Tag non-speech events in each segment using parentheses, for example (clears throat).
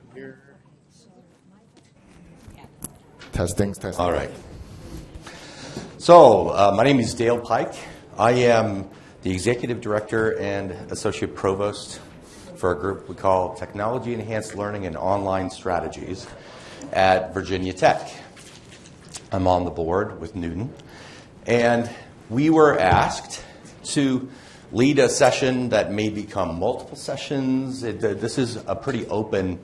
good here. Testings, testing. All right. So, uh, my name is Dale Pike. I am the Executive Director and Associate Provost for a group we call Technology Enhanced Learning and Online Strategies at Virginia Tech. I'm on the board with Newton. And we were asked to lead a session that may become multiple sessions. It, this is a pretty open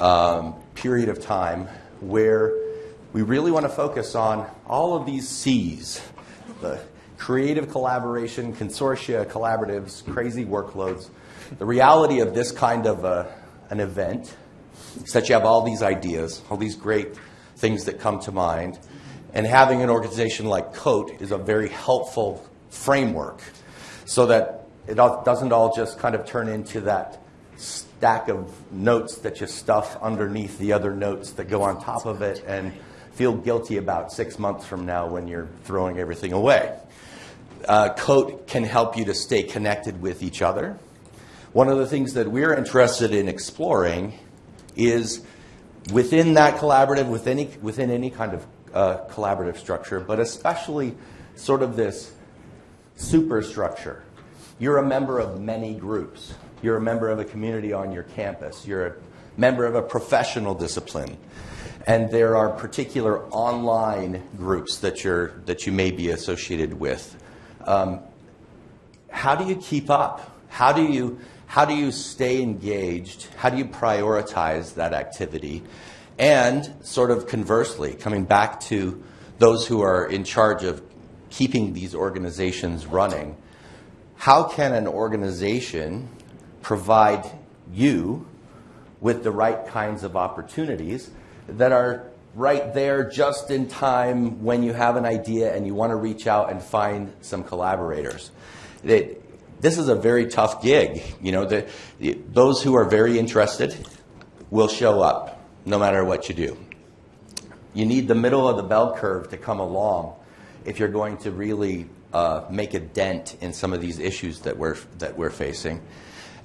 um, period of time where we really want to focus on all of these C's the creative collaboration, consortia, collaboratives, crazy workloads. The reality of this kind of uh, an event is that you have all these ideas, all these great things that come to mind, and having an organization like COTE is a very helpful framework so that it doesn't all just kind of turn into that stack of notes that you stuff underneath the other notes that go on top of it and feel guilty about six months from now when you're throwing everything away. Uh, COTE can help you to stay connected with each other. One of the things that we're interested in exploring is within that collaborative, within any, within any kind of uh, collaborative structure, but especially sort of this superstructure. You're a member of many groups. You're a member of a community on your campus. You're a member of a professional discipline. And there are particular online groups that, you're, that you may be associated with. Um, how do you keep up? How do you, how do you stay engaged? How do you prioritize that activity? And sort of conversely, coming back to those who are in charge of keeping these organizations running, how can an organization provide you with the right kinds of opportunities that are right there just in time when you have an idea and you want to reach out and find some collaborators. It, this is a very tough gig. You know, the, the, those who are very interested will show up no matter what you do. You need the middle of the bell curve to come along if you're going to really uh, make a dent in some of these issues that we're, that we're facing.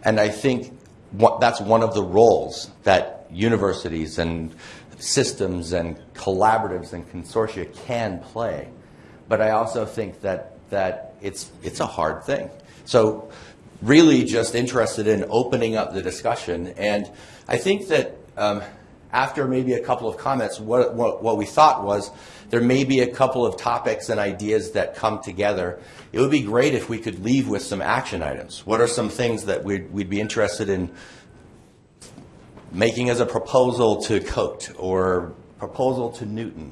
And I think what, that's one of the roles that universities and systems and collaboratives and consortia can play. But I also think that, that it's, it's a hard thing. So really just interested in opening up the discussion. And I think that um, after maybe a couple of comments, what, what, what we thought was there may be a couple of topics and ideas that come together. It would be great if we could leave with some action items. What are some things that we'd, we'd be interested in making as a proposal to COTE or proposal to Newton?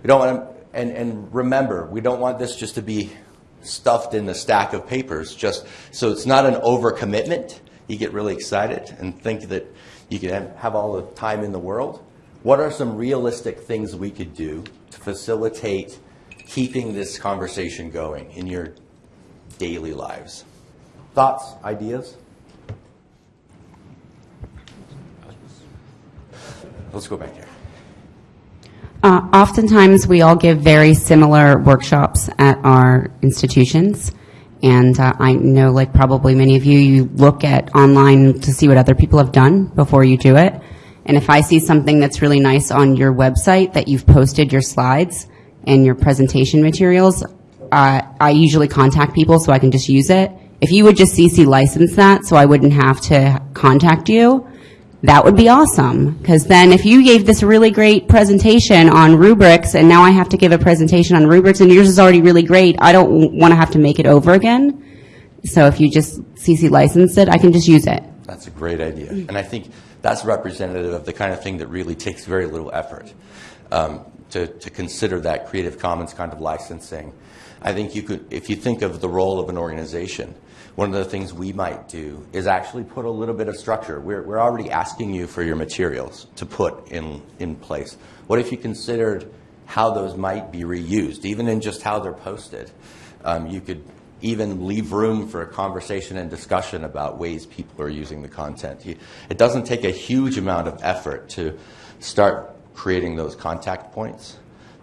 We don't want to, and, and remember, we don't want this just to be stuffed in the stack of papers, just so it's not an overcommitment. You get really excited and think that you can have, have all the time in the world. What are some realistic things we could do to facilitate keeping this conversation going in your daily lives? Thoughts, ideas? Let's go back here. Uh, Oftentimes, we all give very similar workshops at our institutions. And uh, I know, like probably many of you, you look at online to see what other people have done before you do it. And if I see something that's really nice on your website that you've posted your slides and your presentation materials, I usually contact people so I can just use it. If you would just CC license that so I wouldn't have to contact you, that would be awesome. Because then if you gave this really great presentation on rubrics and now I have to give a presentation on rubrics and yours is already really great, I don't want to have to make it over again. So if you just CC license it, I can just use it. That's a great idea. And I think that's representative of the kind of thing that really takes very little effort um, to, to consider that Creative Commons kind of licensing. I think you could, if you think of the role of an organization, one of the things we might do is actually put a little bit of structure. We're, we're already asking you for your materials to put in, in place. What if you considered how those might be reused, even in just how they're posted? Um, you could even leave room for a conversation and discussion about ways people are using the content. It doesn't take a huge amount of effort to start creating those contact points.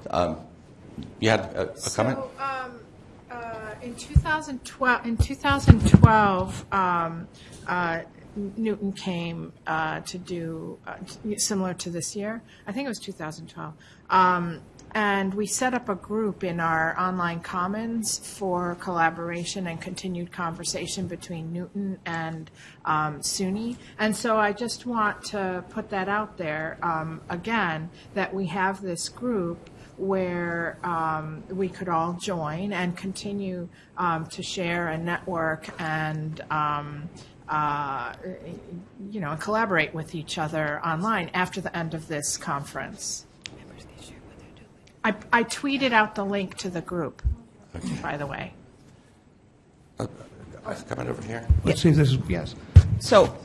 Um, you had a, a comment? So, um, uh, in 2012, in 2012, um, uh, Newton came uh, to do, uh, similar to this year, I think it was 2012. Um, And we set up a group in our online commons for collaboration and continued conversation between Newton and um, SUNY. And so I just want to put that out there, um, again, that we have this group where um, we could all join and continue um, to share and network and, um, uh, you know, collaborate with each other online after the end of this conference. I, I tweeted out the link to the group, by the way. Coming over here. Let's see if this is, yes. So,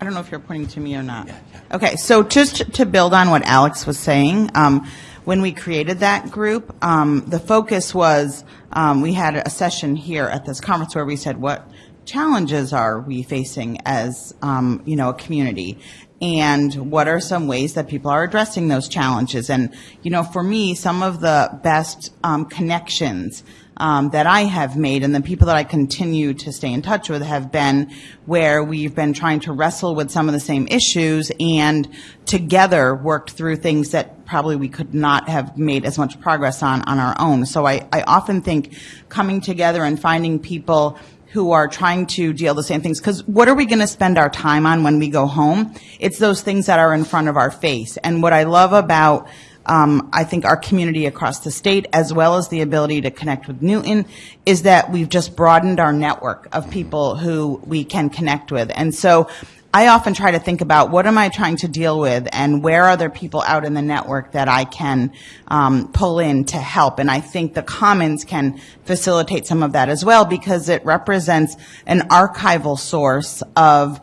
I don't know if you're pointing to me or not. Okay, so just to build on what Alex was saying, um, when we created that group, um, the focus was, um, we had a session here at this conference where we said, what challenges are we facing as, um, you know, a community? And what are some ways that people are addressing those challenges? And, you know, for me, some of the best um, connections that I have made and the people that I continue to stay in touch with have been where we've been trying to wrestle with some of the same issues and together worked through things that probably we could not have made as much progress on on our own. So I, I often think coming together and finding people who are trying to deal the same things. Because what are we going to spend our time on when we go home? It's those things that are in front of our face. And what I love about um, I think our community across the state, as well as the ability to connect with Newton, is that we've just broadened our network of people who we can connect with. And so I often try to think about what am I trying to deal with and where are there people out in the network that I can um, pull in to help. And I think the Commons can facilitate some of that as well because it represents an archival source of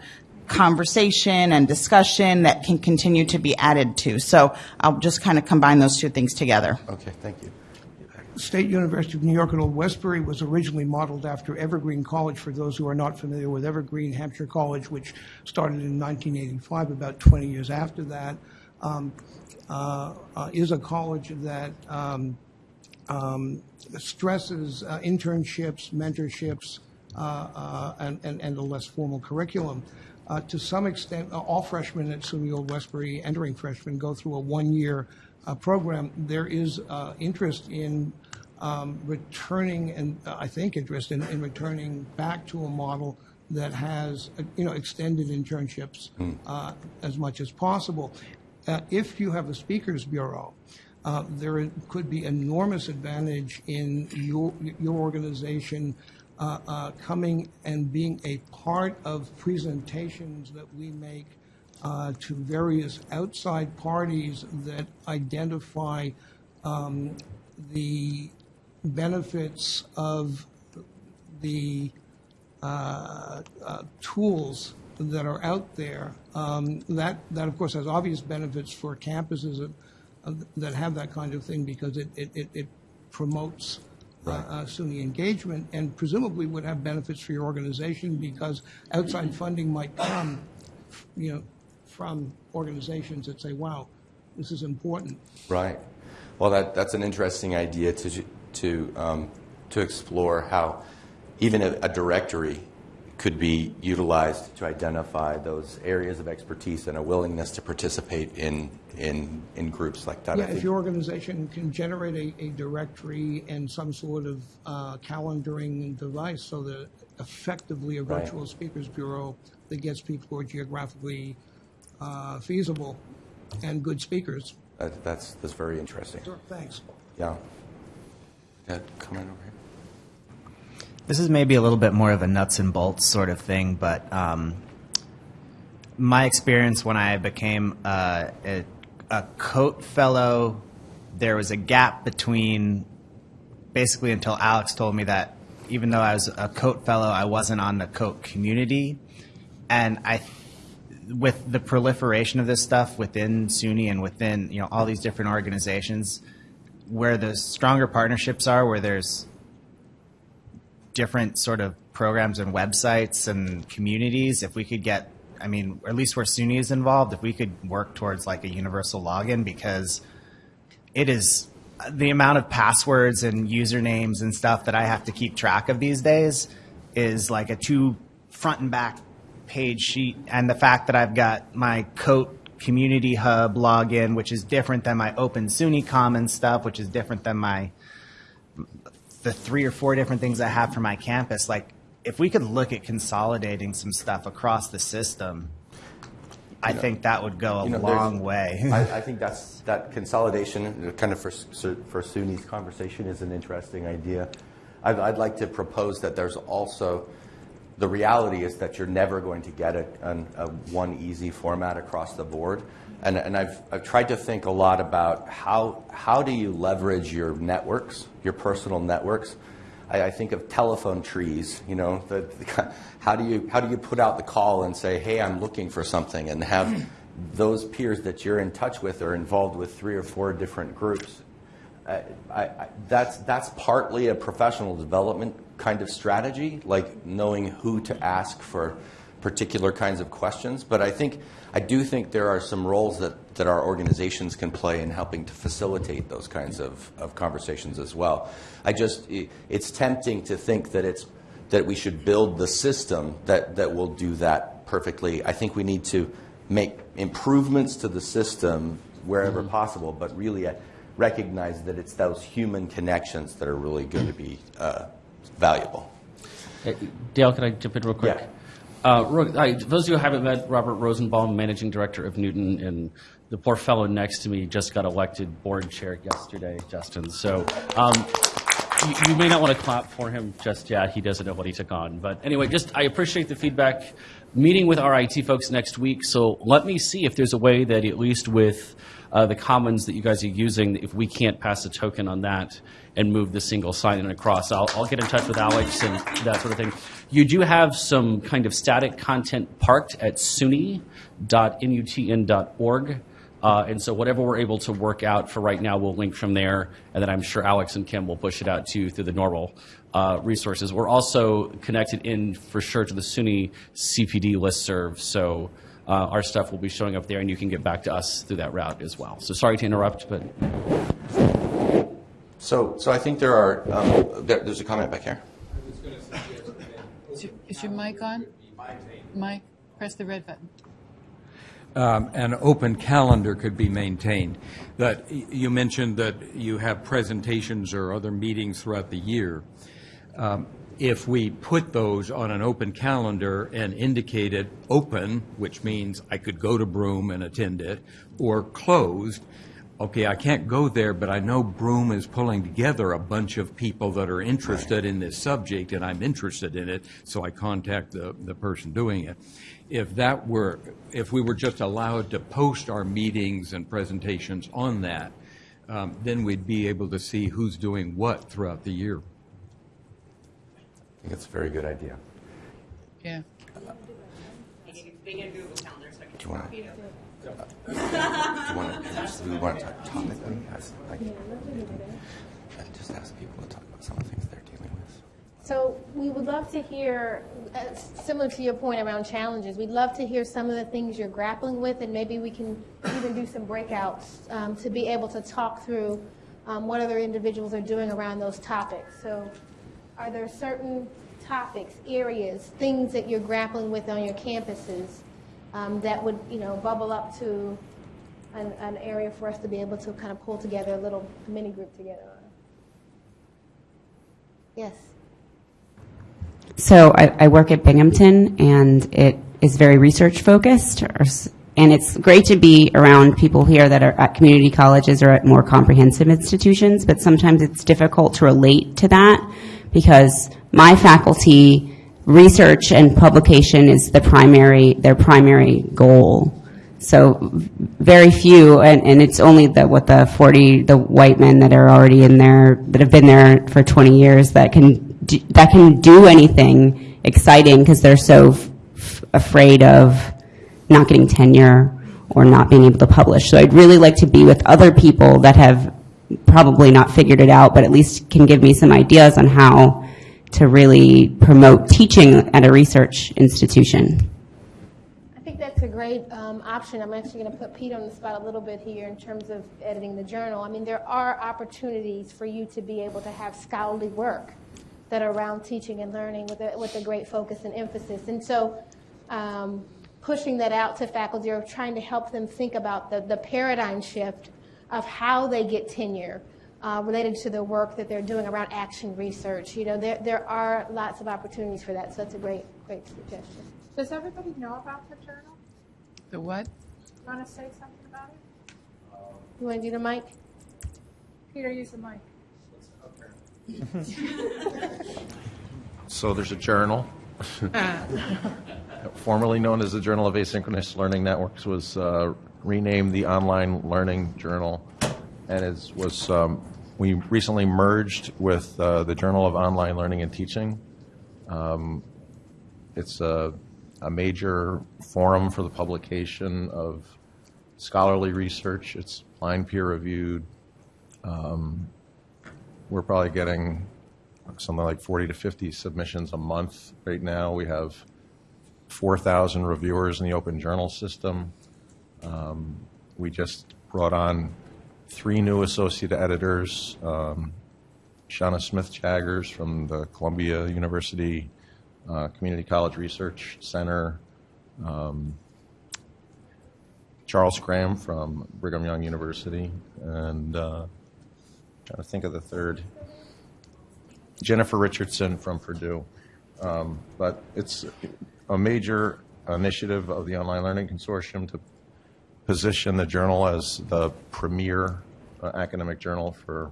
conversation and discussion that can continue to be added to. So I'll just kind of combine those two things together. Okay, thank you. State University of New York at Old Westbury was originally modeled after Evergreen College, for those who are not familiar with Evergreen, Hampshire College, which started in 1985, about 20 years after that, um, uh, uh, is a college that um, um, stresses uh, internships, mentorships, uh, uh, and, and, and a less formal curriculum. Uh, to some extent, uh, all freshmen at SUNY Old Westbury, entering freshmen, go through a one-year uh, program. There is uh, interest in um, returning, and uh, I think interest in, in returning back to a model that has, uh, you know, extended internships uh, as much as possible. Uh, If you have a speakers bureau, uh, there could be enormous advantage in your, your organization coming and being a part of presentations that we make uh, to various outside parties that identify um, the benefits of the uh, uh, tools that are out there. Um, That, that of course has obvious benefits for campuses that, uh, that have that kind of thing because it, it, it- promotes uh, uh, SUNY engagement and presumably would have benefits for your organization because outside funding might come, you know, from organizations that say, wow, this is important. Right. Well, that, that's an interesting idea to, to, um, to explore how even a, a directory could be utilized to identify those areas of expertise and a willingness to participate in, in, in groups like that. Yeah, if your organization can generate a, a directory and some sort of uh, calendaring device so that effectively a Right. virtual speakers bureau that gets people who are geographically uh, feasible and good speakers. that- That's, that's very interesting. Thanks. Yeah. Ed, comment over here? This is maybe a little bit more of a nuts and bolts sort of thing, but um, my experience when I became uh, a, a COTE Fellow, there was a gap between basically until Alex told me that even though I was a COTE Fellow, I wasn't on the COTE community. And I, with the proliferation of this stuff within SUNY and within you know all these different organizations, where the stronger partnerships are, where there's different sort of programs and websites and communities, if we could get, I mean, at least where SUNY is involved, if we could work towards like a universal login because it is uh, the amount of passwords and usernames and stuff that I have to keep track of these days is like a two front and back page sheet and the fact that I've got my COTE Community Hub login, which is different than my Open SUNY Commons stuff, which is different than my the three or four different things I have for my campus. Like, if we could look at consolidating some stuff across the system, I think that would go a You know, long way. (laughs) I, I (laughs) think that's, that consolidation, kind of for, for SUNY's conversation is an interesting idea. I'd, I'd like to propose that there's also, the reality is that you're never going to get a, an, a one easy format across the board. And, and I've, I've tried to think a lot about how, how do you leverage your networks, your personal networks? I, I think of telephone trees, you know, the, the, how do you, how do you put out the call and say, hey, I'm looking for something and have (clears throat) those peers that you're in touch with are involved with three or four different groups. I, I, I- that's, that's partly a professional development kind of strategy, like knowing who to ask for particular kinds of questions. But I think, I do think there are some roles that, that our organizations can play in helping to facilitate those kinds of, of conversations as well. I just, it's tempting to think that it's, that we should build the system that, that will do that perfectly. I think we need to make improvements to the system wherever possible, but really uh, recognize that it's those human connections that are really going to be uh, valuable. Hey, Dale, can I jump in real quick? Yeah. Uh, those of you who haven't met Robert Rosenbaum, Managing Director of Newton, and the poor fellow next to me just got elected board chair yesterday, Justin. So um, you, you may not want to clap for him just yet. He doesn't know what he took on. But anyway, just I appreciate the feedback. Meeting with our IT folks next week, so let me see if there's a way that at least with uh, the commons that you guys are using, if we can't pass a token on that and move the single sign-in across, I'll, I'll get in touch with Alex and that sort of thing. You do have some kind of static content parked at suny.nutn.org. Uh, and so whatever we're able to work out for right now, we'll link from there. And then I'm sure Alex and Kim will push it out to you through the normal uh, resources. We're also connected in for sure to the SUNY CPD listserv. So uh, our stuff will be showing up there, and you can get back to us through that route as well. So sorry to interrupt, but So, so I think there are, um, there, there's a comment back here. Is your, is your mic on? Mike, press the red button. Um, an open calendar could be maintained. That, you mentioned that you have presentations or other meetings throughout the year. Um, If we put those on an open calendar and indicate it open, which means I could go to Broome and attend it, or closed, okay, I can't go there, but I know Broome is pulling together a bunch of people that are interested in this subject, and I'm interested in it, so I contact the, the person doing it. If that were, if we were just allowed to post our meetings and presentations on that, um, then we'd be able to see who's doing what throughout the year. I think it's a very good idea. Yeah. Do you want to? Do you want to? Do we want to talk topically? As, like, just ask people to talk about some of the things they're dealing with. So we would love to hear, uh, similar to your point around challenges, we'd love to hear some of the things you're grappling with, and maybe we can even do some breakouts um, to be able to talk through um, what other individuals are doing around those topics. So are there certain topics, areas, things that you're grappling with on your campuses um, that would, you know, bubble up to an, an area for us to be able to kind of pull together a little mini group together on? Yes. So I, I work at Binghamton, and it is very research focused. or And it's great to be around people here that are at community colleges or at more comprehensive institutions, but sometimes it's difficult to relate to that because my faculty, research and publication is the primary, their primary goal. So very few, and, and it's only the, what, the 40, the white men that are already in there, that have been there for 20 years that can, that can do anything exciting because they're so afraid of not getting tenure or not being able to publish. So I'd really like to be with other people that have probably not figured it out, but at least can give me some ideas on how to really promote teaching at a research institution. I think that's a great um, option. I'm actually going to put Pete on the spot a little bit here in terms of editing the journal. I mean, there are opportunities for you to be able to have scholarly work that are around teaching and learning with a, with a great focus and emphasis. And so um, pushing that out to faculty or trying to help them think about the, the paradigm shift of how they get tenure uh, related to the work that they're doing around action research. You know, there, there are lots of opportunities for that, so that's a great, great suggestion. Does everybody know about the journal? The what? You want to say something about it? You want to do the mic? Peter, use the mic. (laughs) So there's a journal, (laughs) formerly known as the Journal of Asynchronous Learning Networks, was uh, renamed the Online Learning Journal, and it was um, we recently merged with uh, the Journal of Online Learning and Teaching. Um, it's a, a major forum for the publication of scholarly research. It's blind peer reviewed. Um, we're probably getting something like 40 to 50 submissions a month right now. We have 4,000 reviewers in the open journal system. Um, we just brought on three new associate editors. Um, Shanna Smith Jaggars from the Columbia University uh, Community College Research Center. Um, Charles Graham from Brigham Young University, and uh, trying to think of the third. Jennifer Richardson from Purdue. Um, but it's a major initiative of the Online Learning Consortium to position the journal as the premier uh, academic journal for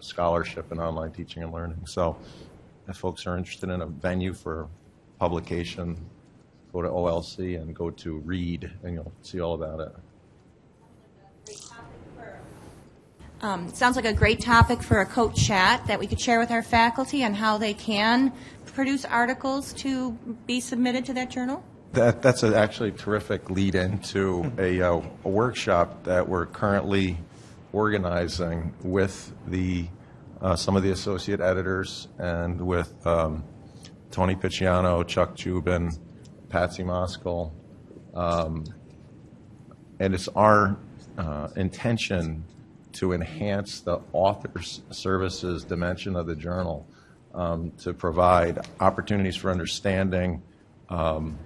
scholarship in online teaching and learning. So if folks are interested in a venue for publication, go to OLC and go to READ, and you'll see all about it. Um, sounds like a great topic for a coach chat that we could share with our faculty on how they can produce articles to be submitted to that journal. That, that's a actually terrific lead into a, uh, a workshop that we're currently organizing with the uh, some of the associate editors and with um, Tony Picciano, Chuck Dziuban, Patsy Moskal. Um, and it's our uh, intention to enhance the author's services dimension of the journal um, to provide opportunities for understanding um,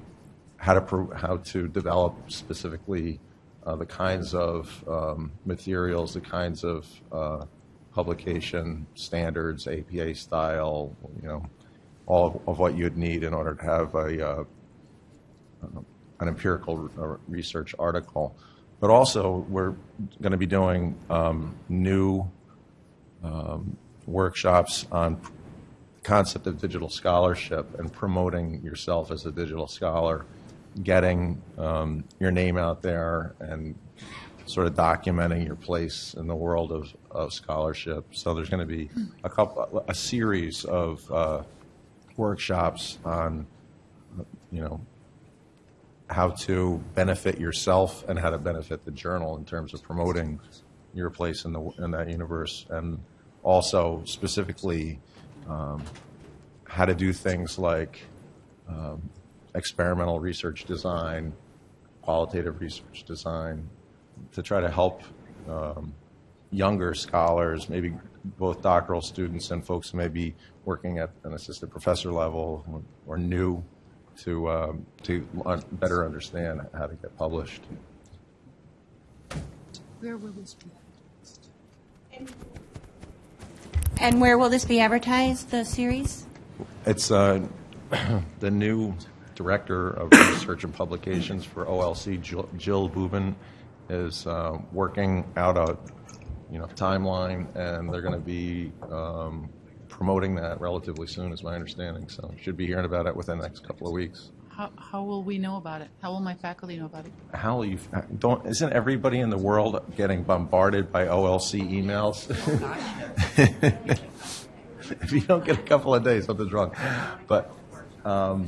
how to how to develop specifically uh, the kinds of um, materials, the kinds of uh, publication standards, APA style, you know, all of, what you'd need in order to have a uh, an empirical research article. But also, we're going to be doing um, new um, workshops on the concept of digital scholarship and promoting yourself as a digital scholar, getting um, your name out there and sort of documenting your place in the world of, of scholarship. So there's going to be a couple, a series of uh, workshops on, you know, how to benefit yourself and how to benefit the journal in terms of promoting your place in the in that universe, and also specifically um, how to do things like um, experimental research design, qualitative research design, to try to help um, younger scholars, maybe both doctoral students and folks who may be working at an assistant professor level or, or new to um, to un- better understand how to get published. Where will this be? And where will this be advertised, the series? It's uh, (clears throat) the new director of research and publications for OLC, Jill, Jill Buban, is uh, working out a you know timeline, and they're going to be um, promoting that relatively soon, is my understanding. So should be hearing about it within the next couple of weeks. How, how will we know about it? How will my faculty know about it? How will you don't? Isn't everybody in the world getting bombarded by OLC emails? (laughs) if you don't get a couple of days, something's wrong. But um,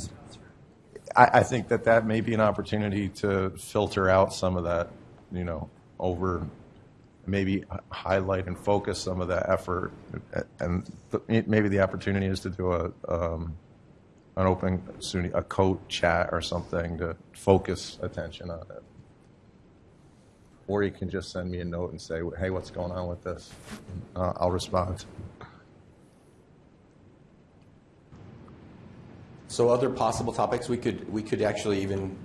I, I think that that may be an opportunity to filter out some of that, you know, over maybe highlight and focus some of that effort. And th- maybe the opportunity is to do a um, an open SUNY, a code chat or something to focus attention on it. Or you can just send me a note and say, "Hey, what's going on with this?" Uh, I'll respond. So other possible topics, we could, we could actually even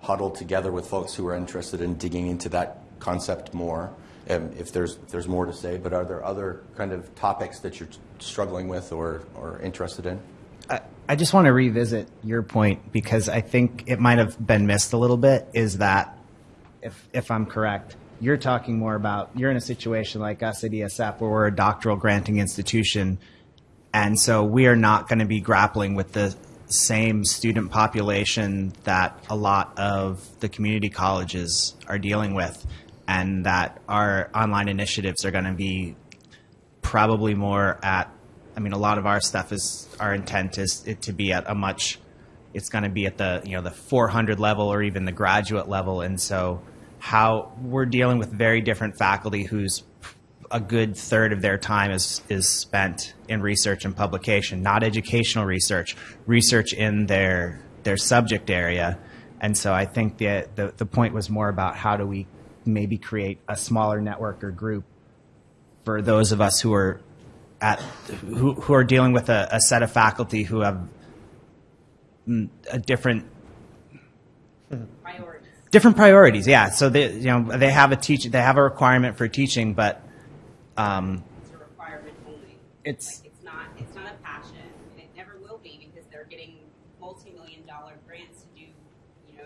huddle together with folks who are interested in digging into that concept more, um, if there's, if there's more to say. But are there other kind of topics that you're struggling with or, or interested in? I, I just want to revisit your point because I think it might have been missed a little bit. Is that, if if I'm correct, you're talking more about you're in a situation like us at ESF where we're a doctoral granting institution, and so we are not going to be grappling with the same student population that a lot of the community colleges are dealing with, and that our online initiatives are going to be probably more at I mean a lot of our stuff is our intent is it to be at a much it's going to be at the you know the 400 level or even the graduate level. And so how we're dealing with very different faculty whose a good third of their time is is spent in research and publication not educational research research in their their subject area. And so I think the, the the point was more about how do we maybe create a smaller network or group for those of us who are at who, who are dealing with a, a set of faculty who have a different different priorities. Yeah, so they you know they have a teach they have a requirement for teaching, but um, It's a requirement only. It's- Like, it's not, it's not a passion, and it never will be, because they're getting multi-million dollar grants to do, you know,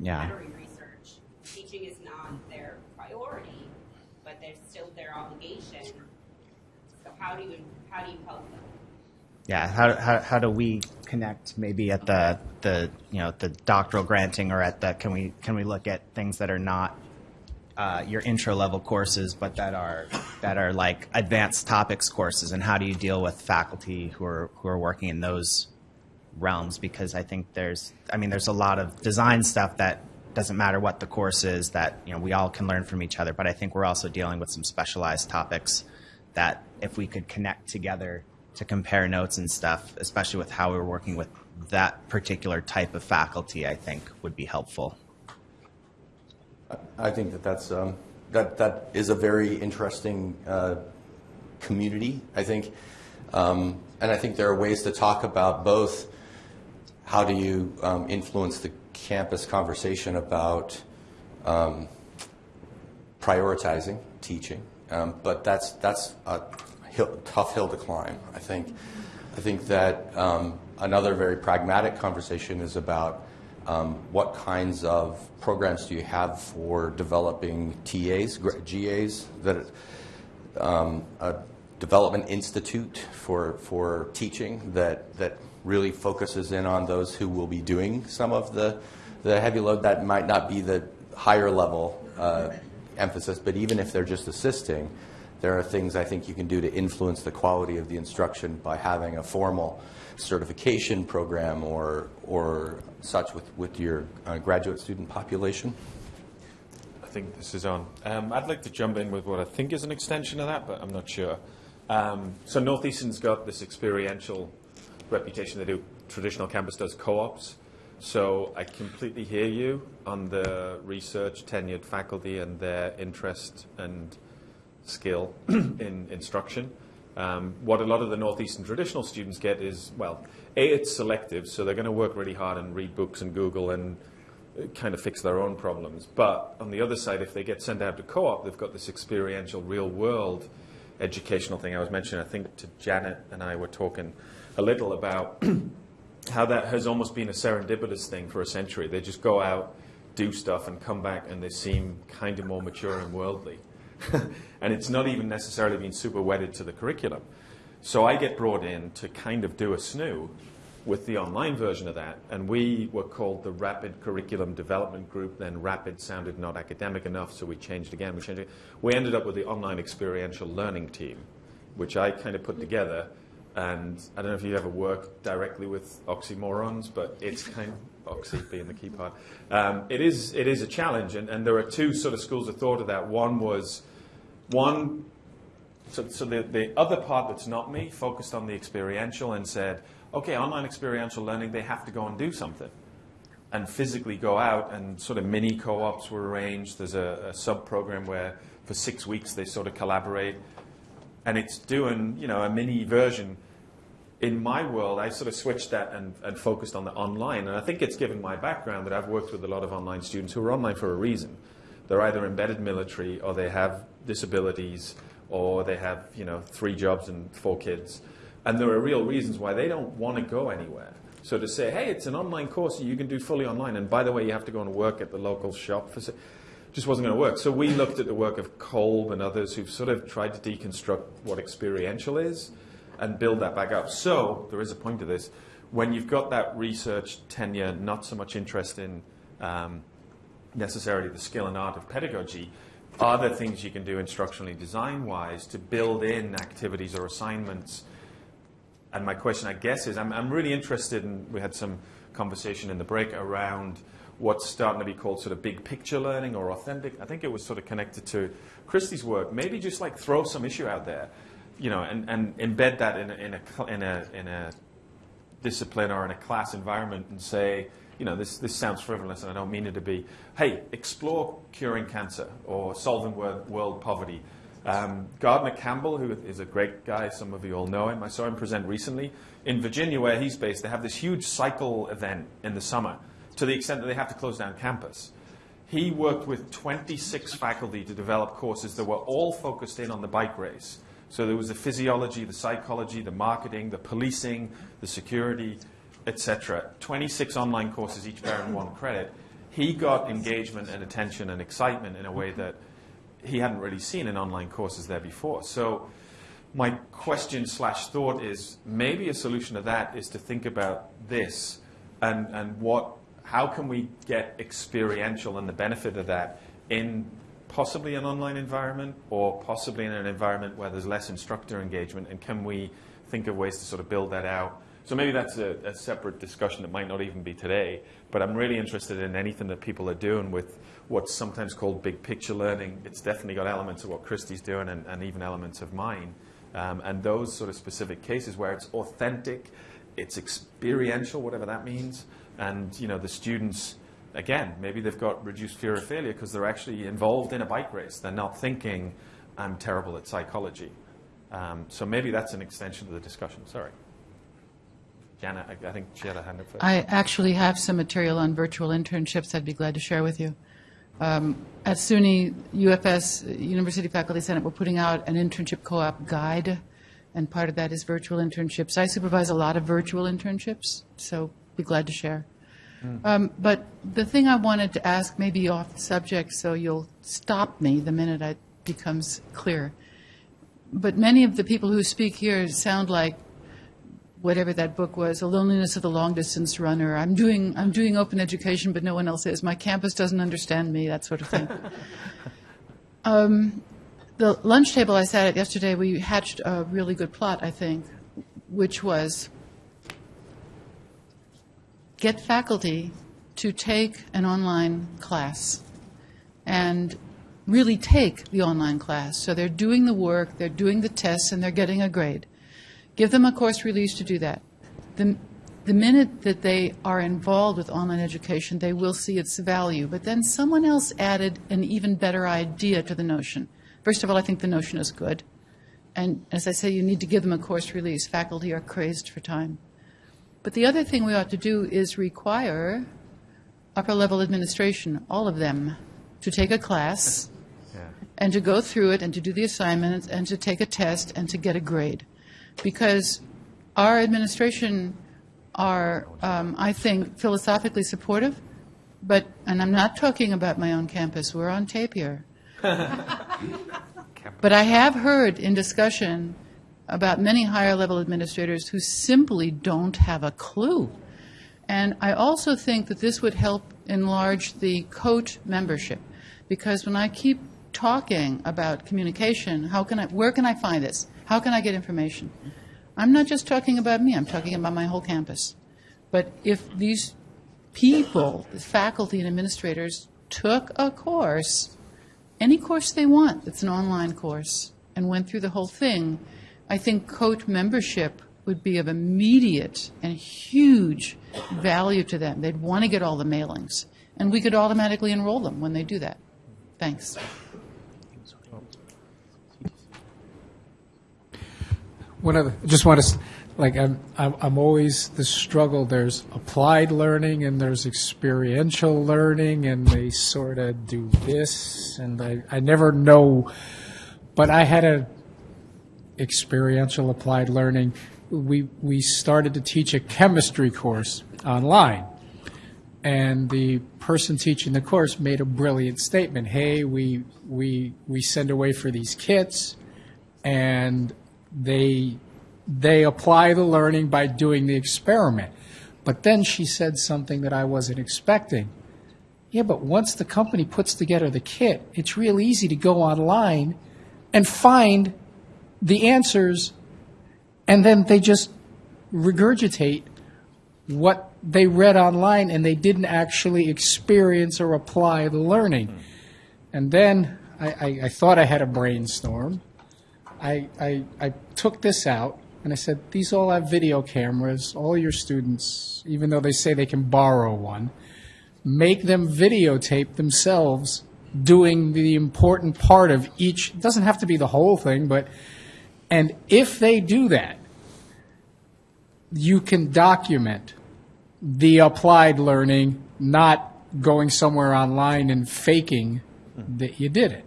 Yeah. battery research. Teaching is not their priority, but there's still their obligation. So how do you, how do you help them? yeah how, how, how do we connect maybe at the the you know the doctoral granting or at the can we can we look at things that are not uh, your intro level courses but that are that are like advanced topics courses and how do you deal with faculty who are who are working in those realms because I think there's I mean there's a lot of design stuff that doesn't matter what the course is that you know we all can learn from each other but I think we're also dealing with some specialized topics that if we could connect together to compare notes and stuff especially with how we're working with that particular type of faculty I think would be helpful. I think that that's um, that that is a very interesting uh, community. I think, um, and I think there are ways to talk about both. How do you um, influence the campus conversation about um, prioritizing teaching? Um, but that's that's a hill, tough hill to climb. I think. I think that um, another very pragmatic conversation is about um, what kinds of programs do you have for developing TAs, GAs, that um, a development institute for for teaching that that really focuses in on those who will be doing some of the the heavy load that might not be the higher level uh, emphasis, but even if they're just assisting, there are things I think you can do to influence the quality of the instruction by having a formal certification program or or such with with your uh, graduate student population. I think this is on. Um, I'd like to jump in with what I think is an extension of that, but I'm not sure. Um, so Northeastern's got this experiential reputation. They do traditional campus does co-ops. So I completely hear you on the research, tenured faculty, and their interest and skill (clears throat) in instruction. Um, what a lot of the Northeastern traditional students get is, well, A, it's selective, so they're going to work really hard and read books and Google and uh, kind of fix their own problems. But on the other side, if they get sent out to co-op, they've got this experiential, real-world educational thing. I was mentioning, I think to Janet and I were talking a little about (clears throat) how that has almost been a serendipitous thing for a century. They just go out, do stuff, and come back, and they seem kind of more mature and worldly. (laughs) and it's not even necessarily been super wedded to the curriculum. So I get brought in to kind of do a snoo with the online version of that, and we were called the Rapid Curriculum Development Group. Then Rapid sounded not academic enough, so we changed again. We changed it. We ended up with the Online Experiential Learning Team, which I kind of put together. And I don't know if you've ever work directly with oxymorons, but it's (laughs) kind of oxy being the key part. Um, it is it is a challenge, and, and there are two sort of schools of thought of that. One was one so, so the, the other part that's not me focused on the experiential and said, okay, online experiential learning, they have to go and do something and physically go out and sort of mini co-ops were arranged. There's a, a sub-program where for six weeks they sort of collaborate and it's doing, you know, a mini version. in my world, I sort of switched that and, and focused on the online. And I think it's given my background that I've worked with a lot of online students who are online for a reason. They're either embedded military or they have disabilities or they have, you know, three jobs and four kids. And there are real reasons why they don't want to go anywhere. So to say, hey, it's an online course you can do fully online, and by the way, you have to go and work at the local shop for just wasn't going to work. So we looked at the work of Kolb and others who've sort of tried to deconstruct what experiential is and build that back up. So there is a point to this. When you've got that research tenure, not so much interest in um, necessarily the skill and art of pedagogy, are there things you can do instructionally design-wise to build in activities or assignments? And my question, I guess, is I'm, I'm really interested in, we had some conversation in the break around what's starting to be called sort of big picture learning or authentic. I think it was sort of connected to Christy's work. Maybe just like throw some issue out there, you know, and, and embed that in a, in a, in a, in a discipline or in a class environment and say, you know, this, this sounds frivolous and I don't mean it to be. Hey, explore curing cancer or solving world, world poverty. Um, Gardner Campbell, who is a great guy, some of you all know him. I saw him present recently. In Virginia, where he's based, they have this huge cycle event in the summer to the extent that they have to close down campus. He worked with 26 faculty to develop courses that were all focused in on the bike race. So there was the physiology, the psychology, the marketing, the policing, the security, etc. 26 online courses, each bearing one credit. He got engagement and attention and excitement in a way that he hadn't really seen in online courses there before. So my question slash thought is maybe a solution to that is to think about this and, and what how can we get experiential and the benefit of that in possibly an online environment or possibly in an environment where there's less instructor engagement? And can we think of ways to sort of build that out? So maybe that's a, a separate discussion that might not even be today. But I'm really interested in anything that people are doing with what's sometimes called big picture learning. It's definitely got elements of what Christy's doing and, and even elements of mine. Um, and those sort of specific cases where it's authentic, it's experiential, whatever that means, and you know the students again maybe they've got reduced fear of failure because they're actually involved in a bike race they're not thinking i'm terrible at psychology um, so maybe that's an extension of the discussion sorry Jana, I, I think she had a hand up first. I actually have some material on virtual internships I'd be glad to share with you. Um, at SUNY UFS, University Faculty Senate, we're putting out an internship co-op guide, and part of that is virtual internships. I supervise a lot of virtual internships, so be glad to share. Um, but the thing I wanted to ask, maybe off the subject, so you'll stop me the minute it becomes clear. But many of the people who speak here sound like whatever that book was, The Loneliness of the Long Distance Runner. I'm doing, I'm doing open education, but no one else is. My campus doesn't understand me, that sort of thing. (laughs) um, the lunch table I sat at yesterday, we hatched a really good plot, I think, which was get faculty to take an online class and really take the online class. So they're doing the work, they're doing the tests, and they're getting a grade. Give them a course release to do that. The, the minute that they are involved with online education, they will see its value. But then someone else added an even better idea to the notion. First of all, I think the notion is good. And as I say, you need to give them a course release. Faculty are crazed for time. But the other thing we ought to do is require upper level administration, all of them, to take a class and to go through it and to do the assignments and to take a test and to get a grade. Because our administration are, um, I think, philosophically supportive, but, and I'm not talking about my own campus, we're on tape here. (laughs) but I have heard in discussion about many higher level administrators who simply don't have a clue. And I also think that this would help enlarge the COTE membership because when I keep talking about communication, how can I, where can I find this? How can I get information? I'm not just talking about me, I'm talking about my whole campus. But if these people, the faculty and administrators, took a course, any course they want that's an online course, and went through the whole thing, I think COTE membership would be of immediate and huge value to them. They'd want to get all the mailings, and we could automatically enroll them when they do that. Thanks. One of, just want to like I'm, I'm, I'm always the struggle. There's applied learning and there's experiential learning, and they sort of do this, and I, I never know. But I had a experiential applied learning. We we started to teach a chemistry course online, and the person teaching the course made a brilliant statement. Hey, we we we send away for these kits, and they they apply the learning by doing the experiment. But then she said something that I wasn't expecting. Yeah, but once the company puts together the kit, it's real easy to go online and find the answers, and then they just regurgitate what they read online and they didn't actually experience or apply the learning. And then I, I, I thought I had a brainstorm. I, I, I took this out and I said, These all have video cameras. All your students, even though they say they can borrow one, make them videotape themselves doing the important part of each. It doesn't have to be the whole thing, but, and if they do that, you can document the applied learning, not going somewhere online and faking that you did it.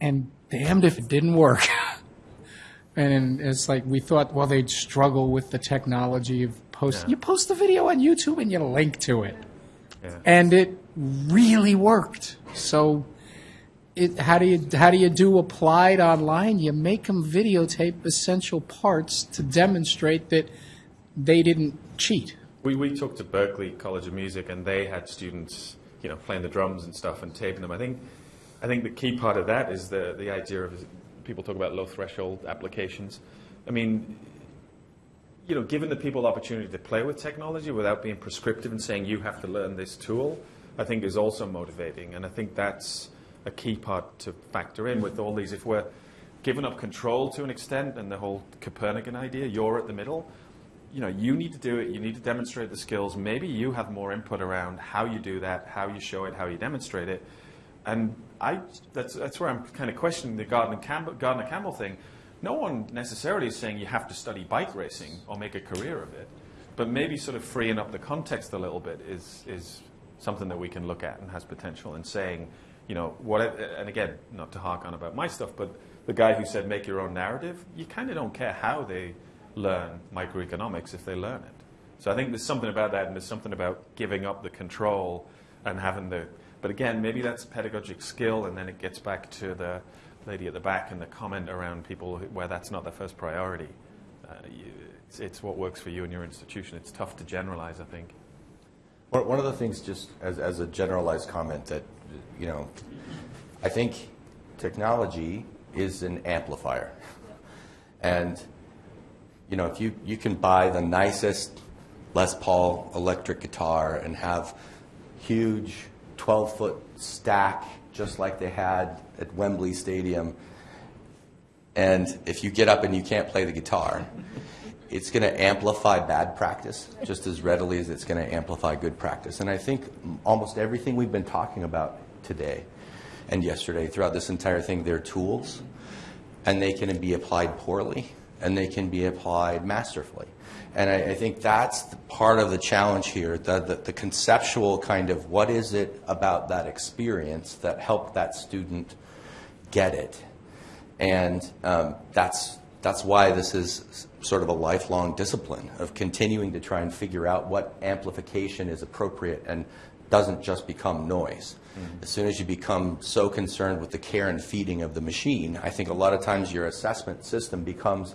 And damned if it didn't work. (laughs) and it's like we thought, well, they'd struggle with the technology of post. Yeah. You post the video on YouTube and you link to it, Yeah. and it really worked. So, it, how do you how do you do applied online? You make them videotape essential parts to demonstrate that they didn't cheat. We, we talked to Berklee College of Music, and they had students, you know, playing the drums and stuff and taping them. I think, I think the key part of that is the the idea of people talk about low threshold applications. I mean, you know, giving the people opportunity to play with technology without being prescriptive and saying you have to learn this tool, I think is also motivating. And I think that's a key part to factor in with all these. If we're giving up control to an extent and the whole Copernican idea, you're at the middle, you know, you need to do it, you need to demonstrate the skills. Maybe you have more input around how you do that, how you show it, how you demonstrate it. And I, that's, that's where I'm kind of questioning the Gardner Campbell, Gardner Campbell thing. No one necessarily is saying you have to study bike racing or make a career of it, but maybe sort of freeing up the context a little bit is, is something that we can look at and has potential in saying, you know, what, and again, not to hark on about my stuff, but the guy who said make your own narrative, you kind of don't care how they learn microeconomics if they learn it. So I think there's something about that, and there's something about giving up the control and having the. But again, maybe that's pedagogic skill, and then it gets back to the lady at the back and the comment around people where that's not their first priority. Uh, you, it's, it's what works for you and your institution. It's tough to generalize, I think. One one of the things, just as, as a generalized comment, that, you know, I think technology is an amplifier. And, you know, if you, you can buy the nicest Les Paul electric guitar and have huge 12 foot stack, just like they had at Wembley Stadium, and if you get up and you can't play the guitar, it's going to amplify bad practice just as readily as it's going to amplify good practice. And I think almost everything we've been talking about today and yesterday throughout this entire thing, they're tools, and they can be applied poorly, and they can be applied masterfully. And I, I think that's part of the challenge here, the, the, the conceptual kind of what is it about that experience that helped that student get it. And um, that's, that's why this is sort of a lifelong discipline of continuing to try and figure out what amplification is appropriate and doesn't just become noise. Mm-hmm. As soon as you become so concerned with the care and feeding of the machine, I think a lot of times your assessment system becomes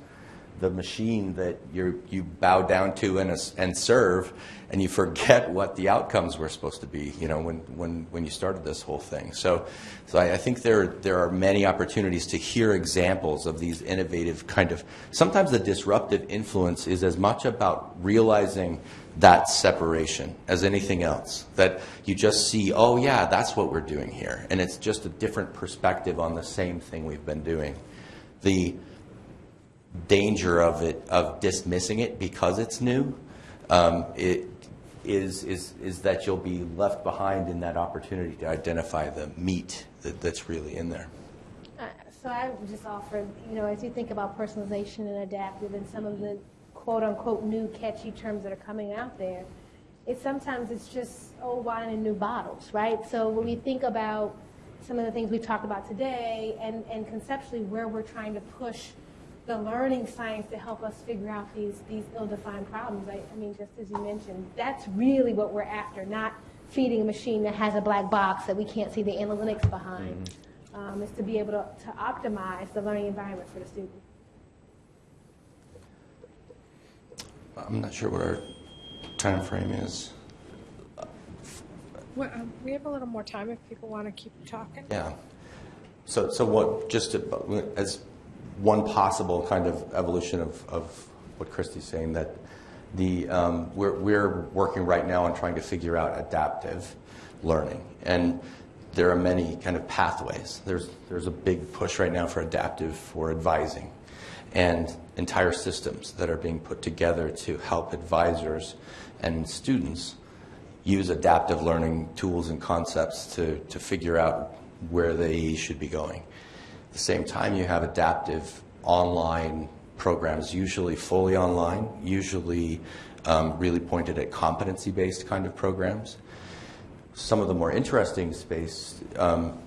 the machine that you you bow down to and, and serve, and you forget what the outcomes were supposed to be. You know, when when when you started this whole thing. So, so I, I think there there are many opportunities to hear examples of these innovative kind of. Sometimes the disruptive influence is as much about realizing that separation as anything else. That you just see, oh yeah, that's what we're doing here, and it's just a different perspective on the same thing we've been doing. The danger of it of dismissing it because it's new um, it is is is that you'll be left behind in that opportunity to identify the meat that, that's really in there. Uh, So I would just offer, you know, as you think about personalization and adaptive and some of the quote-unquote new catchy terms that are coming out there, it's sometimes it's just old wine in new bottles, right? So when we think about some of the things we've talked about today and, and conceptually where we're trying to push the learning science to help us figure out these, these ill-defined problems. I, I mean, just as you mentioned, that's really what we're after, not feeding a machine that has a black box that we can't see the analytics behind. Um, is to be able to, to optimize the learning environment for the student. I'm not sure what our time frame is. Well, um, we have a little more time if people want to keep talking. Yeah. So, so what, just to, as one possible kind of evolution of, of what Christy's saying, that the, um, we're, we're working right now on trying to figure out adaptive learning. And there are many kind of pathways. There's, there's a big push right now for adaptive for advising and entire systems that are being put together to help advisors and students use adaptive learning tools and concepts to, to figure out where they should be going. At the same time, you have adaptive online programs, usually fully online, usually um, really pointed at competency-based kind of programs. Some of the more interesting space, um,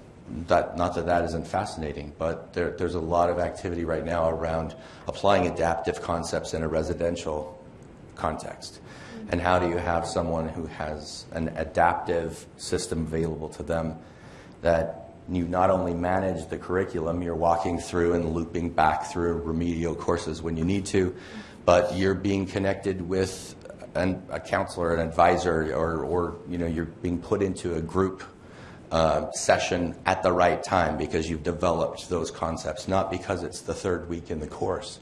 that, not that that isn't fascinating, but there, there's a lot of activity right now around applying adaptive concepts in a residential context. And how do you have someone who has an adaptive system available to them that you not only manage the curriculum, you're walking through and looping back through remedial courses when you need to, but you're being connected with an, a counselor, an advisor, or, or you know, you're being put into a group uh, session at the right time because you've developed those concepts, not because it's the third week in the course,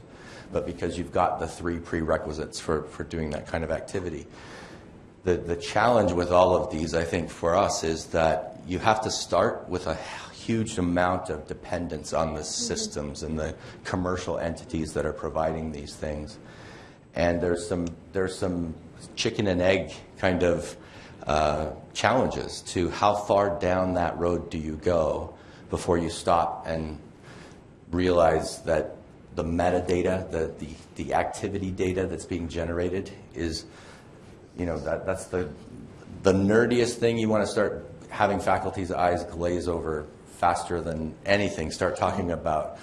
but because you've got the three prerequisites for, for doing that kind of activity. The, the challenge with all of these, I think, for us is that you have to start with a huge amount of dependence on the systems and the commercial entities that are providing these things. And there's some, there's some chicken and egg kind of uh, challenges to how far down that road do you go before you stop and realize that the metadata, the, the, the activity data that's being generated is, you know, that, that's the, the nerdiest thing you want to start having faculty's eyes glaze over faster than anything, start talking about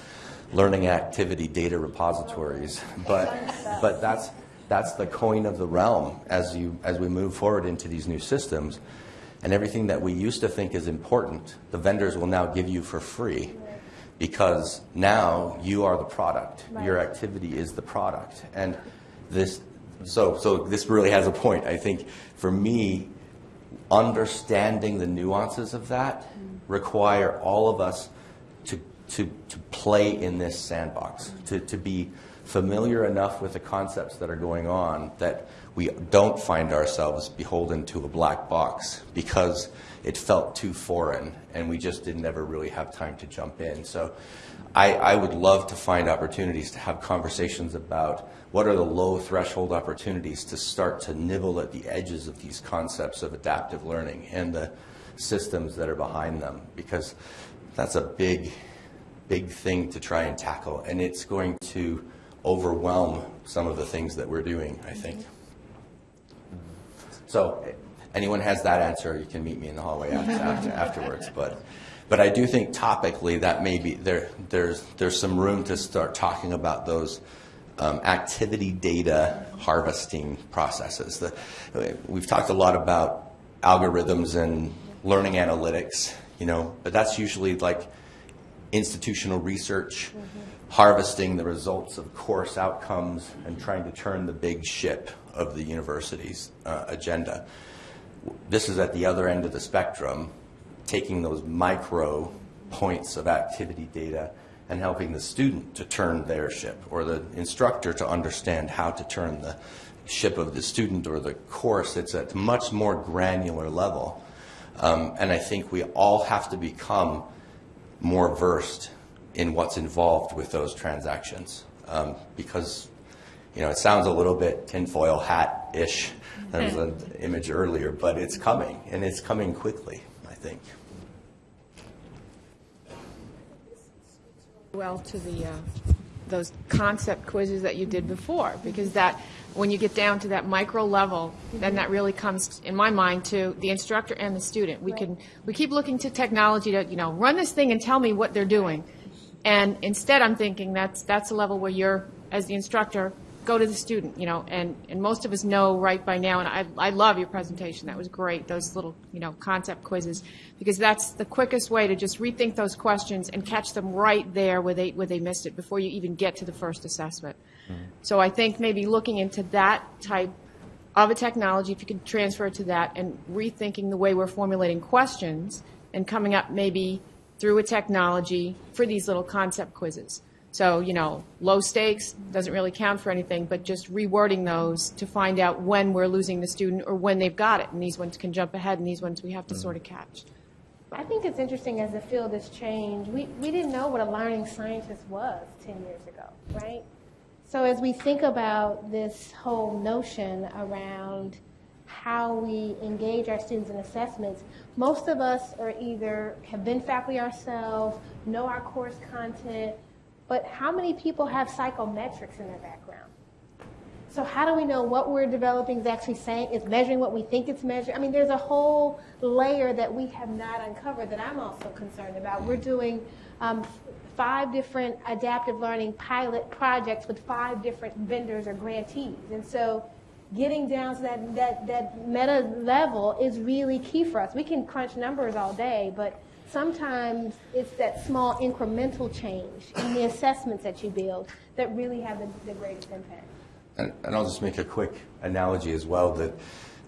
learning activity data repositories. But, but that's, that's the coin of the realm as, you, as we move forward into these new systems. And everything that we used to think is important, the vendors will now give you for free because now you are the product. Your activity is the product. And this, so, so this really has a point. I think for me, understanding the nuances of that mm-hmm. require all of us to, to, to play in this sandbox, to, to be familiar enough with the concepts that are going on that we don't find ourselves beholden to a black box because it felt too foreign and we just didn't ever really have time to jump in. So I, I would love to find opportunities to have conversations about what are the low threshold opportunities to start to nibble at the edges of these concepts of adaptive learning and the systems that are behind them because that's a big, big thing to try and tackle and it's going to overwhelm some of the things that we're doing, I think. So anyone has that answer, you can meet me in the hallway after, after, afterwards. But, but I do think topically that maybe there, there's, there's some room to start talking about those um, activity data harvesting processes. The, we've talked a lot about algorithms and learning analytics, you know, but that's usually like institutional research, harvesting the results of course outcomes and trying to turn the big ship of the university's uh, agenda this is at the other end of the spectrum, taking those micro points of activity data and helping the student to turn their ship or the instructor to understand how to turn the ship of the student or the course. It's at a much more granular level. Um, and I think we all have to become more versed in what's involved with those transactions um, because you know it sounds a little bit tinfoil hat ish that was an (laughs) image earlier, but it's coming, and it's coming quickly, I think. Well, to the, uh, those concept quizzes that you did before, because that, when you get down to that micro level, then that really comes, in my mind, to the instructor and the student. We can, we keep looking to technology to, you know, run this thing and tell me what they're doing. And instead, I'm thinking that's, that's a level where you're, as the instructor, go to the student, you know, and, and most of us know right by now, and I, I love your presentation, that was great, those little, you know, concept quizzes, because that's the quickest way to just rethink those questions and catch them right there where they, where they missed it, before you even get to the first assessment. Mm-hmm. So I think maybe looking into that type of a technology, if you could transfer it to that, and rethinking the way we're formulating questions, and coming up maybe through a technology for these little concept quizzes. So, you know, low stakes, doesn't really count for anything, but just rewording those to find out when we're losing the student or when they've got it. And these ones can jump ahead, and these ones we have to mm-hmm. sort of catch. I think it's interesting as the field has changed. We, we didn't know what a learning scientist was 10 years ago, right? So as we think about this whole notion around how we engage our students in assessments, most of us are either have been faculty ourselves, know our course content, but how many people have psychometrics in their background? So how do we know what we're developing is actually saying is measuring what we think it's measuring? I mean, there's a whole layer that we have not uncovered that I'm also concerned about. We're doing um, five different adaptive learning pilot projects with five different vendors or grantees, and so getting down to that that that meta level is really key for us. We can crunch numbers all day, but sometimes it's that small incremental change in the assessments that you build that really have the, the greatest impact. And, and I'll just make a quick analogy as well that,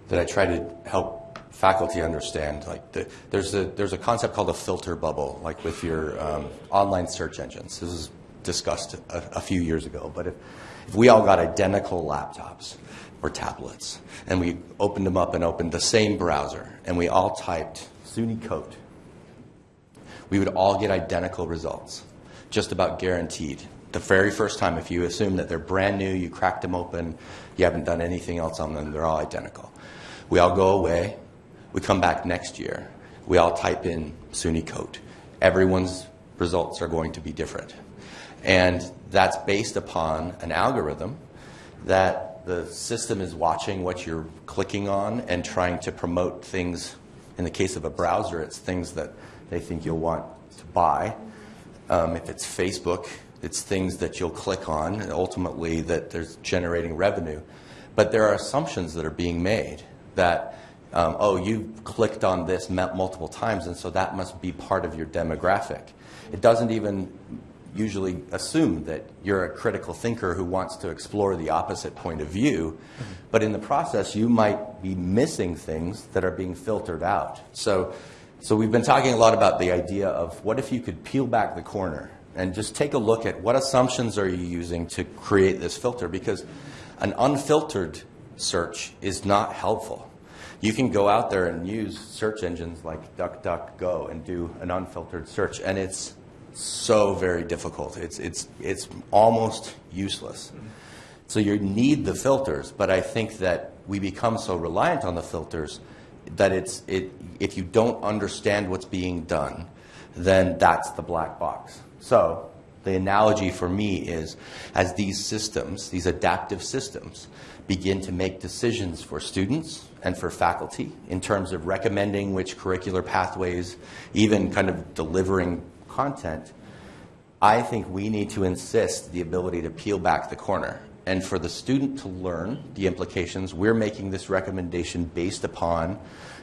that I try to help faculty understand. Like the, there's a there's a concept called a filter bubble, like with your um, online search engines. This was discussed a, a few years ago. But if, if we all got identical laptops or tablets, and we opened them up and opened the same browser, and we all typed SUNY COTE, we would all get identical results, just about guaranteed. The very first time, if you assume that they're brand new, you cracked them open, you haven't done anything else on them, they're all identical. We all go away, we come back next year, we all type in SUNY COTE. Everyone's results are going to be different. And that's based upon an algorithm that the system is watching what you're clicking on and trying to promote things. In the case of a browser, it's things that they think you'll want to buy. Um, if it's Facebook, it's things that you'll click on, and ultimately that there's generating revenue. But there are assumptions that are being made that, um, oh, you've clicked on this multiple times, and so that must be part of your demographic. It doesn't even usually assume that you're a critical thinker who wants to explore the opposite point of view, mm-hmm. but in the process, you might be missing things that are being filtered out. So, so we've been talking a lot about the idea of what if you could peel back the corner and just take a look at what assumptions are you using to create this filter because an unfiltered search is not helpful. You can go out there and use search engines like DuckDuckGo and do an unfiltered search, and it's so very difficult. It's, it's, it's almost useless. So you need the filters, but I think that we become so reliant on the filters that it's, it, if you don't understand what's being done, then that's the black box. So the analogy for me is as these systems, these adaptive systems, begin to make decisions for students and for faculty in terms of recommending which curricular pathways, even kind of delivering content, I think we need to insist the ability to peel back the corner. And for the student to learn the implications, we're making this recommendation based upon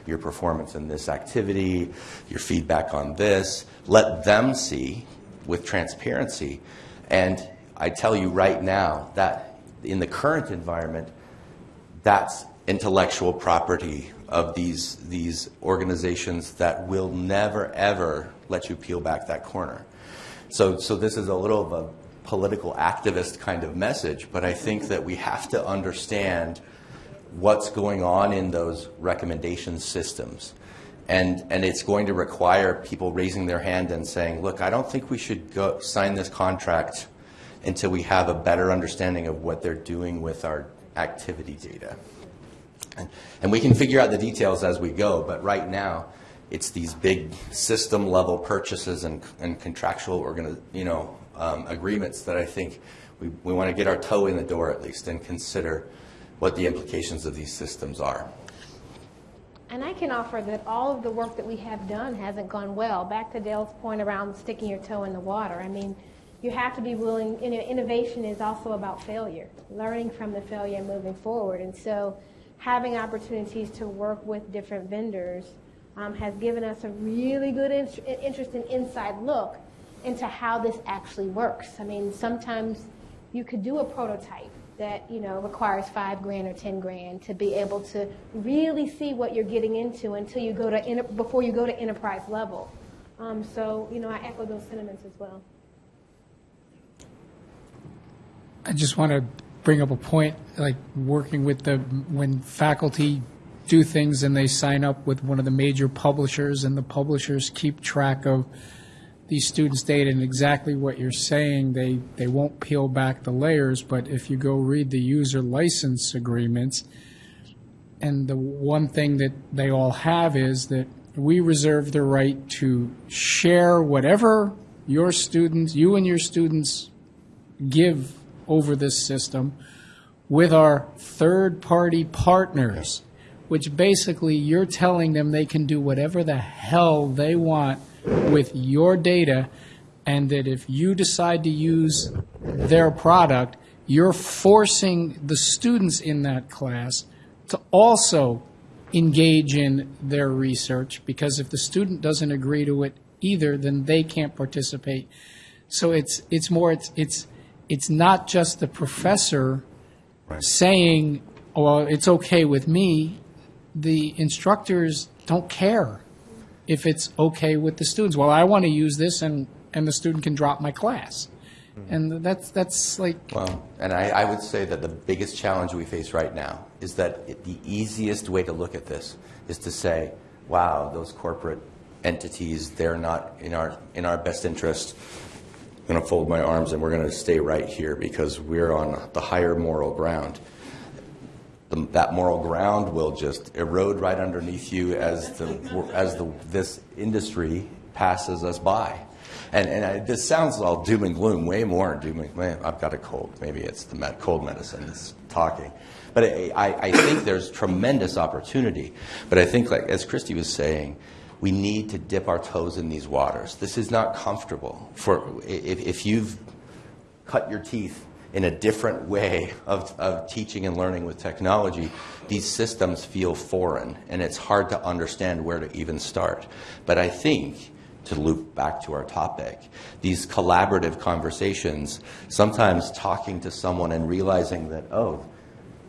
your performance in this activity, your feedback on this. Let them see with transparency. And I tell you right now that in the current environment, that's intellectual property of these, these organizations that will never, ever let you peel back that corner. So, so this is a little of a political activist kind of message, but I think that we have to understand what's going on in those recommendation systems. And, and it's going to require people raising their hand and saying, look, I don't think we should go sign this contract until we have a better understanding of what they're doing with our activity data. And, we can figure out the details as we go, but right now, it's these big system level purchases and, and contractual you know, um, agreements that I think we, we want to get our toe in the door at least and consider what the implications of these systems are. And I can offer that all of the work that we have done hasn't gone well. Back to Dale's point around sticking your toe in the water. I mean, you have to be willing, you know, innovation is also about failure, learning from the failure and moving forward. And so having opportunities to work with different vendors um, has given us a really good in- interest and inside look into how this actually works. I mean, sometimes you could do a prototype that you know requires five grand or ten grand to be able to really see what you're getting into until you go to before you go to enterprise level. Um, so you know, I echo those sentiments as well. I just want to bring up a point, like working with the, when faculty do things and they sign up with one of the major publishers and the publishers keep track of these students' data and exactly what you're saying, they, they won't peel back the layers, but if you go read the user license agreements, and the one thing that they all have is that we reserve the right to share whatever your students, you and your students give over this system with our third-party partners, which basically you're telling them they can do whatever the hell they want with your data, and that if you decide to use their product, you're forcing the students in that class to also engage in their research, because if the student doesn't agree to it either, then they can't participate. So it's, it's more, it's, it's, it's not just the professor saying, "Oh, well, it's okay with me. The instructors don't care if it's okay with the students. Well, I want to use this, and, and the student can drop my class. Hmm. And that's, that's like, Well, and I, I would say that the biggest challenge we face right now is that it- the easiest way to look at this is to say, wow, those corporate entities, they're not in our, in our best interest. Going to fold my arms and we're going to stay right here because we're on the higher moral ground. The- That moral ground will just erode right underneath you as the, as the, this industry passes us by. And, and I, this sounds all doom and gloom, way more doom and gloom. I've got a cold. Maybe it's the med, cold medicine that's talking. But I, I, I think there's tremendous opportunity. But I think, like as Christy was saying, we need to dip our toes in these waters. This is not comfortable. For if, if you've cut your teeth in a different way of, of teaching and learning with technology, these systems feel foreign, and it's hard to understand where to even start. But I think, to loop back to our topic, these collaborative conversations, sometimes talking to someone and realizing that, oh,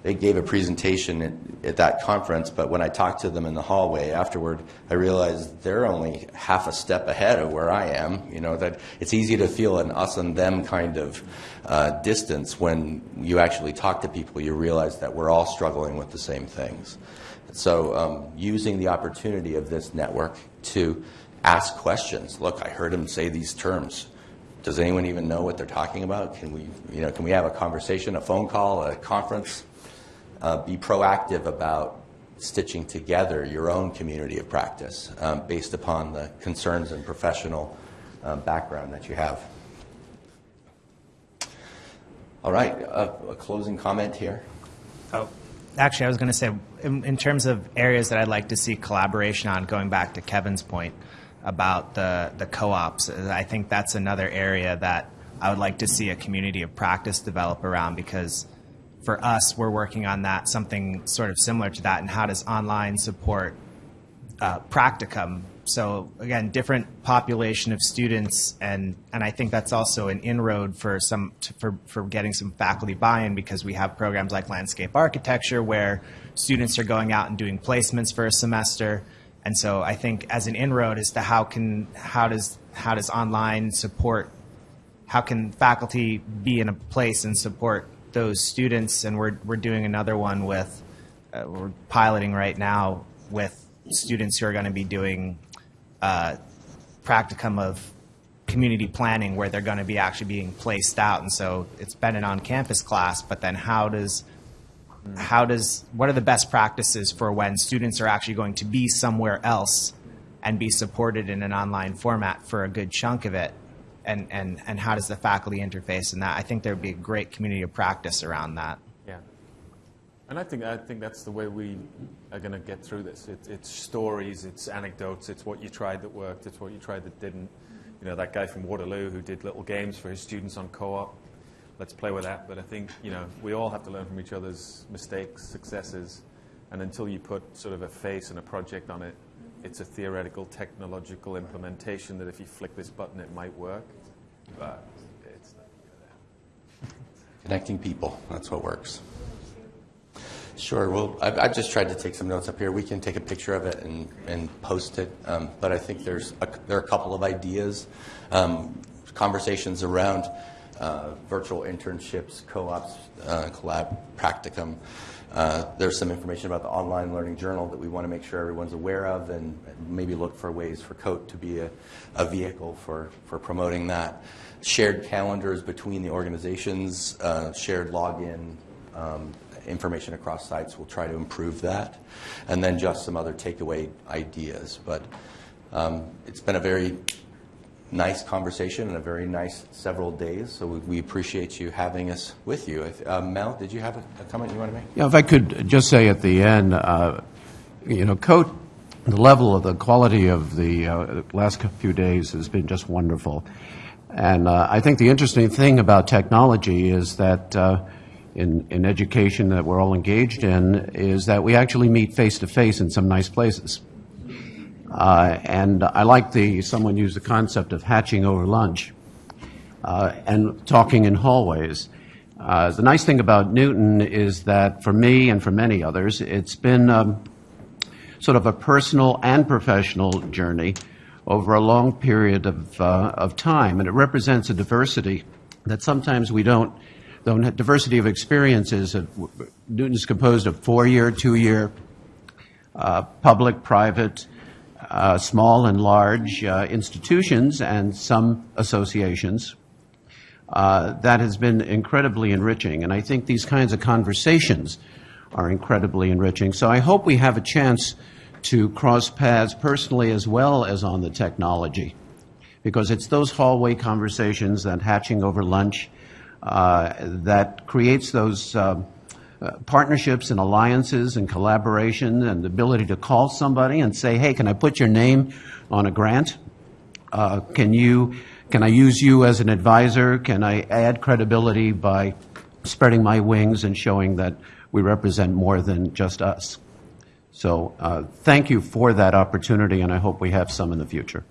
they gave a presentation at, at that conference, but when I talked to them in the hallway afterward, I realized they're only half a step ahead of where I am. You know, that it's easy to feel an us and them kind of uh, distance when you actually talk to people, you realize that we're all struggling with the same things. So, um, using the opportunity of this network to ask questions. Look, I heard him say these terms. Does anyone even know what they're talking about? Can we, you know, can we have a conversation, a phone call, a conference? Uh, be proactive about stitching together your own community of practice um, based upon the concerns and professional uh, background that you have. All right, a, a closing comment here. Oh, actually, I was going to say, in, in terms of areas that I'd like to see collaboration on, going back to Kevin's point about the, the co-ops, I think that's another area that I would like to see a community of practice develop around because for us, we're working on that, something sort of similar to that, and how does online support uh, practicum? So again, different population of students, and and I think that's also an inroad for some to, for for getting some faculty buy-in because we have programs like landscape architecture where students are going out and doing placements for a semester, and so I think as an inroad as to how can how does how does online support how can faculty be in a place and support those students and we're, we're doing another one with uh, we're piloting right now with students who are going to be doing uh, practicum of community planning where they're going to be actually being placed out. And so it's been an on-campus class but then how does how does what are the best practices for when students are actually going to be somewhere else and be supported in an online format for a good chunk of it and, and, and how does the faculty interface in that. I think there would be a great community of practice around that. Yeah. And I think I think that's the way we are going to get through this. It, it's stories, it's anecdotes, it's what you tried that worked, it's what you tried that didn't. You know, that guy from Waterloo who did little games for his students on co-op. Let's play with that. But I think you know we all have to learn from each other's mistakes, successes, and until you put sort of a face and a project on it, it's a theoretical, technological implementation that if you flick this button, it might work. But it's not. Connecting people, that's what works. Sure. Well, I've, I've just tried to take some notes up here. We can take a picture of it and, and post it. Um, but I think there's a, there are a couple of ideas, um, conversations around uh, virtual internships, co-ops, uh, collab, practicum. Uh, there's some information about the online learning journal that we want to make sure everyone's aware of, and maybe look for ways for COTE to be a, a vehicle for, for promoting that. Shared calendars between the organizations, uh, shared login. Um, information across sites. We'll try to improve that. And then just some other takeaway ideas. But um, it's been a very nice conversation and a very nice several days. So we, we appreciate you having us with you. Uh, Mel, did you have a, a, comment you want to make? Yeah, if I could just say at the end, uh, you know, COTE, the level of the quality of the uh, last few days has been just wonderful. And uh, I think the interesting thing about technology is that uh, in, in education that we're all engaged in is that we actually meet face to face in some nice places. Uh, and I like the, someone used the concept of hatching over lunch uh, and talking in hallways. Uh, the nice thing about NUTN is that for me and for many others, it's been um, sort of a personal and professional journey over a long period of, uh, of time. And it represents a diversity that sometimes we don't the diversity of experiences. NUTN is composed of four-year, two-year, uh, public, private, uh, small and large uh, institutions, and some associations. Uh, that has been incredibly enriching, and I think these kinds of conversations are incredibly enriching. So I hope we have a chance to cross paths personally as well as on the technology, because it's those hallway conversations, that hatching over lunch, uh, that creates those uh, partnerships and alliances and collaboration and the ability to call somebody and say, hey, can I put your name on a grant? Uh, can you, can I use you as an advisor? Can I add credibility by spreading my wings and showing that we represent more than just us? So uh, thank you for that opportunity, and I hope we have some in the future.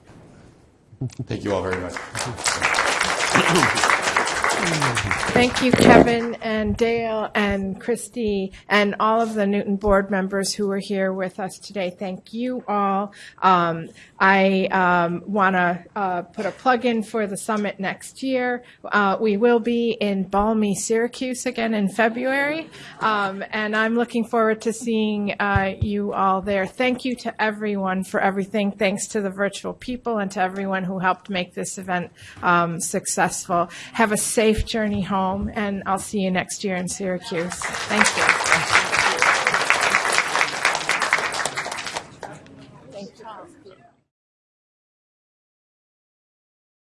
Thank you all very much. (clears throat) Thank you, Kevin and Dale and Christy and all of the NUTN board members who are here with us today. Thank you all. Um, I um, want to uh, put a plug in for the summit next year. Uh, we will be in balmy Syracuse again in February, um, and I'm looking forward to seeing uh, you all there. Thank you to everyone for everything. Thanks to the virtual people and to everyone who helped make this event um, successful. Have a safe journey home, and I'll see you next year in Syracuse. Thank you.